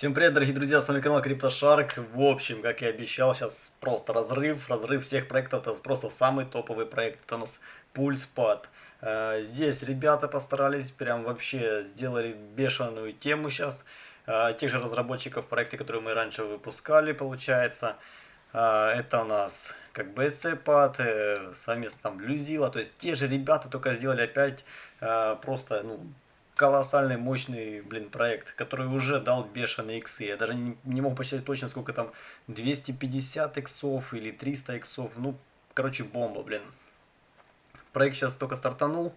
Всем привет, дорогие друзья, с вами канал CryptoShark. В общем, как и обещал, сейчас просто разрыв, разрыв всех проектов, это просто самый топовый проект, это у нас PulsePad. Э, здесь ребята постарались, прям вообще сделали бешеную тему сейчас. Э, тех же разработчиков проекта, которые мы раньше выпускали, получается. Э, это у нас как бы SCPad, совместно там Bluzilla, то есть те же ребята только сделали опять просто, ну, колоссальный, мощный, блин, проект, который уже дал бешеные иксы. Я даже не, не мог посчитать точно, сколько там, 250 иксов или 300 иксов. Ну, короче, бомба, блин. Проект сейчас только стартанул,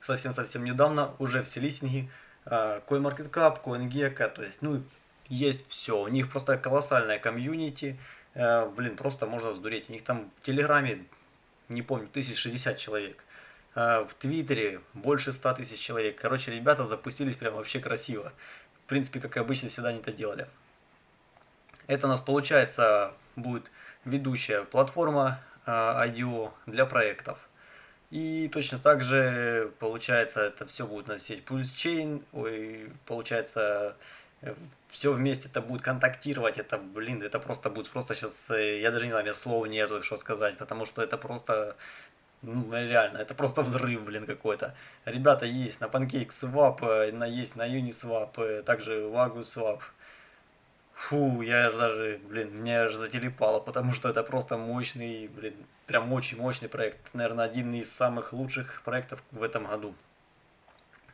совсем-совсем недавно, уже все листинги. CoinMarketCap, CoinGecko, то есть, ну, есть все. У них просто колоссальная комьюнити. Э, блин, просто можно сдуреть. У них там в Телеграме, не помню, 1060 человек. А, в Твиттере больше 100 тысяч человек. Короче, ребята запустились прям вообще красиво. В принципе, как и обычно, всегда они это делали. Это у нас получается будет ведущая платформа IDO а, для проектов. И точно так же, получается, это все будет на сеть Pulse ой, получается, э, все вместе это будет контактировать, это, блин, это просто будет, просто сейчас, э, я даже не знаю, мне слова нету, что сказать, потому что это просто ну, реально, это просто взрыв, блин, какой-то. Ребята есть на PancakeSwap, э, на, есть на Uniswap, э, также WagoSwap. Фу, я же даже, блин, мне аж зателепало, потому что это просто мощный, блин, прям очень мощный проект. Наверное, один из самых лучших проектов в этом году.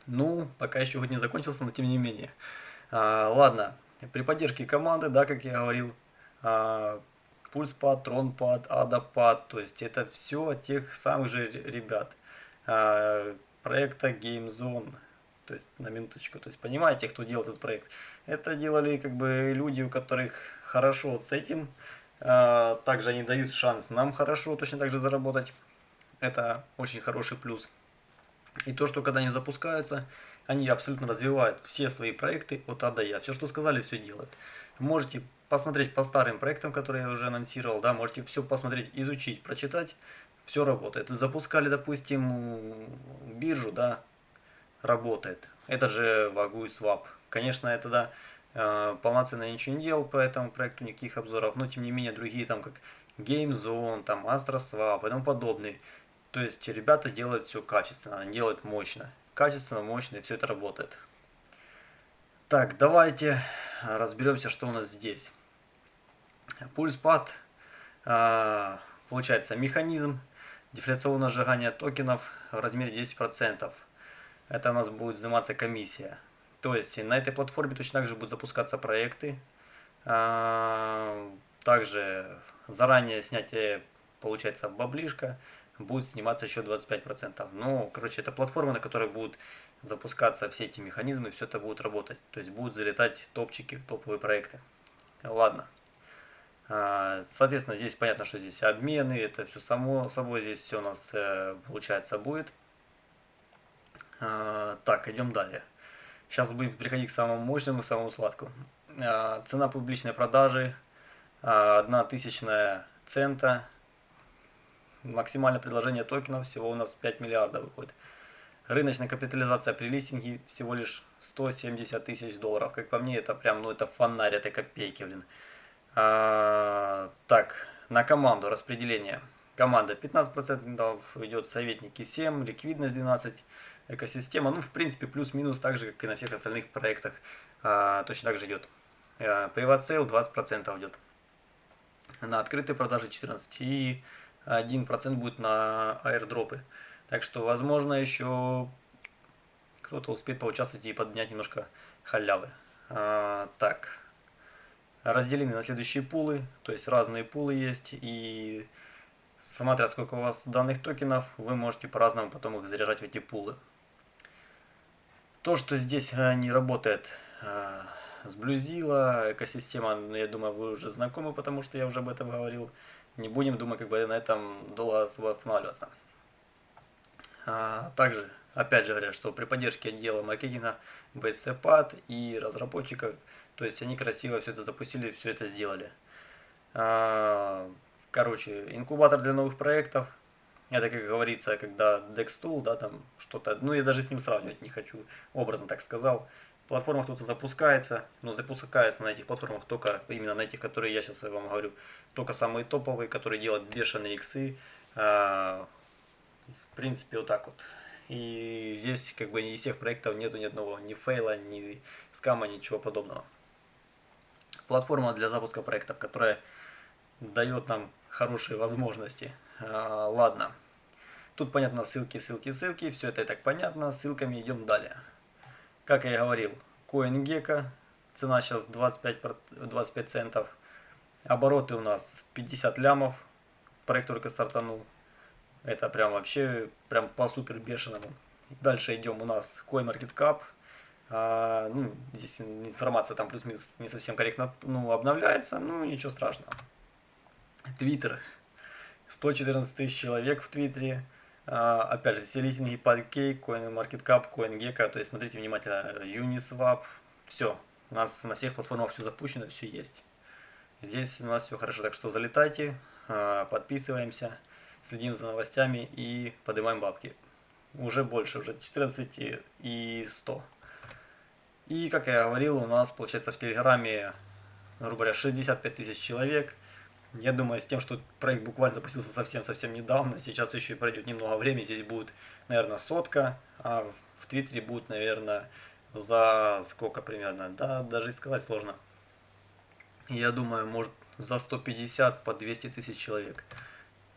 Ну, пока еще год не закончился, но тем не менее. А, ладно, при поддержке команды, да, как я говорил, а, пульспад, тронпад, адапад, то есть это все тех самых же ребят. А, проекта GameZone, то есть на минуточку, то есть понимаете, кто делал этот проект. Это делали как бы люди, у которых хорошо вот с этим, а, также они дают шанс нам хорошо точно так же заработать. Это очень хороший плюс. И то, что когда они запускаются, они абсолютно развивают все свои проекты от А до Я. Все, что сказали, все делают. Можете посмотреть по старым проектам, которые я уже анонсировал, да, можете все посмотреть, изучить, прочитать, все работает. Запускали, допустим, биржу, да, работает. Это же Вагу и Swap. Конечно, это, да, э, полноценно ничего не делал по этому проекту, никаких обзоров, но тем не менее другие, там, как GameZone, там, AstroSwap и тому подобные. То есть, ребята делают все качественно, делают мощно. Качественно, мощно, и все это работает. Так, давайте разберемся, что у нас здесь. Пульспад, а, получается, механизм дефляционного сжигания токенов в размере 10%. Это у нас будет взиматься комиссия. То есть на этой платформе точно так же будут запускаться проекты. А, также заранее снятие, получается, баблишка будет сниматься еще 25%. Ну, короче, это платформа, на которой будут запускаться все эти механизмы, все это будет работать. То есть будут залетать топчики, топовые проекты. Ладно. А, соответственно, здесь понятно, что здесь обмены, это все само собой, здесь все у нас э, получается будет. А, так, идем далее. Сейчас будем переходить к самому мощному, самому сладкому. А, цена публичной продажи 1 тысячная цента. Максимальное предложение токенов всего у нас 5 миллиардов выходит. Рыночная капитализация при листинге всего лишь 170 тысяч долларов. Как по мне, это прям, ну это фонарь, это копейки, блин. А, так, на команду распределение. Команда 15% идет, советники 7, ликвидность 12, экосистема, ну, в принципе, плюс-минус так же, как и на всех остальных проектах, а, точно так же идет. А, Private sale 20% идет. На открытые продажи 14 и 1% будет на аирдропы. Так что, возможно, еще кто-то успеет поучаствовать и поднять немножко халявы. А, так, разделены на следующие пулы, то есть разные пулы есть, и смотря сколько у вас данных токенов, вы можете по-разному потом их заряжать в эти пулы. То, что здесь э, не работает э, с Bluzilla, экосистема, ну, я думаю, вы уже знакомы, потому что я уже об этом говорил. Не будем, думаю, как бы на этом долго останавливаться. А, также, опять же говоря, что при поддержке отдела маркетинга BSCPAD и разработчиков то есть они красиво все это запустили, все это сделали. А, короче, инкубатор для новых проектов. Это, как говорится, когда Dextool, да, там что-то, ну я даже с ним сравнивать не хочу, образно так сказал. Платформах кто-то запускается, но запускается на этих платформах только, именно на этих, которые я сейчас вам говорю, только самые топовые, которые делают бешеные иксы. А, в принципе, вот так вот. И здесь как бы из всех проектов нету ни одного ни фейла, ни скама, ничего подобного. Платформа для запуска проектов, которая дает нам хорошие возможности. А, ладно. Тут понятно ссылки, ссылки, ссылки. Все это и так понятно. Ссылками идем далее. Как я и говорил, CoinGecko. Цена сейчас 25, 25 центов. Обороты у нас 50 лямов. Проект только стартанул. Это прям вообще прям по супер бешеному. Дальше идем у нас CoinMarketCap. А, ну, здесь информация там плюс-минус не совсем корректно ну, обновляется, ну ничего страшного. Твиттер. 114 тысяч человек в Твиттере. А, опять же, все листинги Pancake, CoinMarketCap, CoinGecko. То есть смотрите внимательно. Uniswap. Все. У нас на всех платформах все запущено, все есть. Здесь у нас все хорошо. Так что залетайте, а, подписываемся, следим за новостями и поднимаем бабки. Уже больше, уже 14 и 100. И, как я говорил, у нас, получается, в Телеграме, грубо говоря, 65 тысяч человек. Я думаю, с тем, что проект буквально запустился совсем-совсем недавно, сейчас еще и пройдет немного времени, здесь будет, наверное, сотка, а в Твиттере будет, наверное, за сколько примерно, да, даже сказать сложно. Я думаю, может, за 150 по 200 тысяч человек.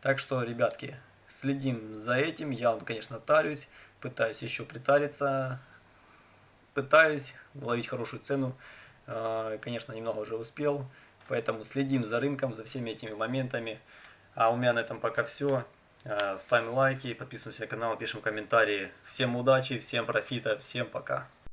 Так что, ребятки, следим за этим. Я, конечно, тарюсь, пытаюсь еще притариться, пытаюсь ловить хорошую цену. А, конечно, немного уже успел, поэтому следим за рынком, за всеми этими моментами. А у меня на этом пока все. А, ставим лайки, подписываемся на канал, пишем комментарии. Всем удачи, всем профита, всем пока.